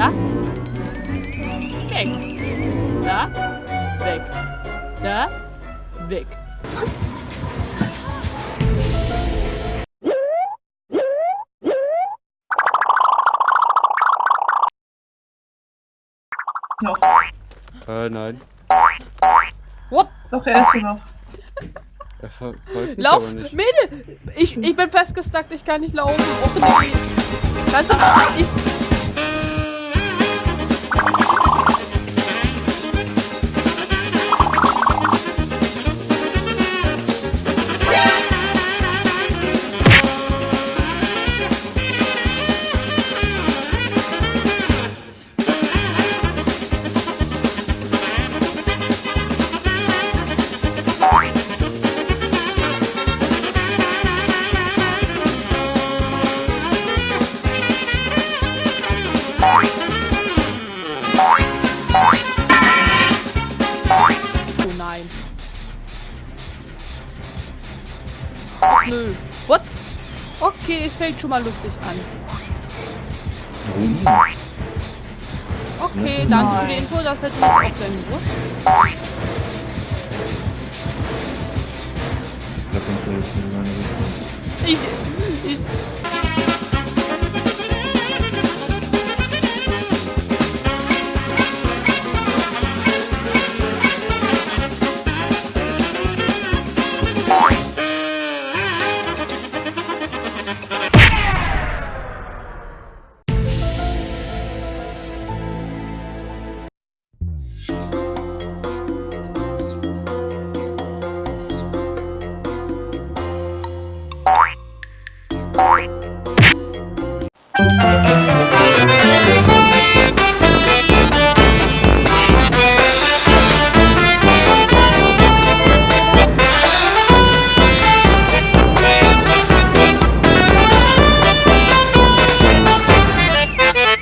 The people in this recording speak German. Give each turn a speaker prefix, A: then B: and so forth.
A: Da. Weg. Da. Weg. Da. Weg.
B: Noch.
C: Äh, nein.
A: What?
B: Doch, er ist hier noch.
C: er ver
A: Lauf! Mädel! Ich, ich bin festgestackt, ich kann nicht laufen. Oh, nee. Kannst du... Ich... nein. Nö. What? Okay, es fängt schon mal lustig an. Okay, danke für die Info, das hätte ich jetzt auch gern gewusst. Ich, ich, Bye.